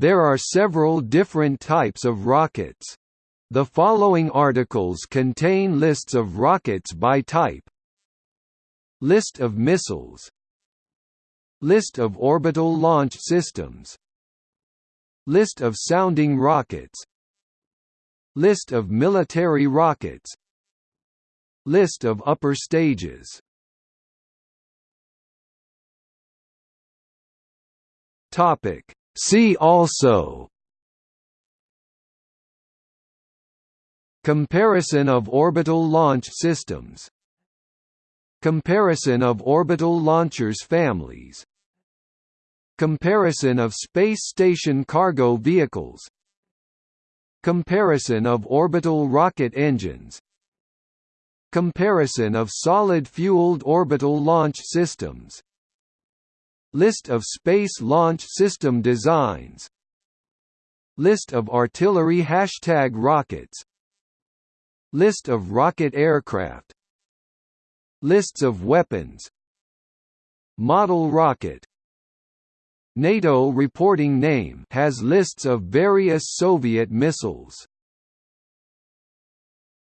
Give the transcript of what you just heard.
There are several different types of rockets. The following articles contain lists of rockets by type. List of missiles. List of orbital launch systems. List of sounding rockets. List of military rockets. List of upper stages. Topic See also Comparison of orbital launch systems Comparison of orbital launchers families Comparison of space station cargo vehicles Comparison of orbital rocket engines Comparison of solid-fueled orbital launch systems List of Space Launch System designs. List of artillery hashtag rockets. List of rocket aircraft. Lists of weapons. Model rocket. NATO reporting name has lists of various Soviet missiles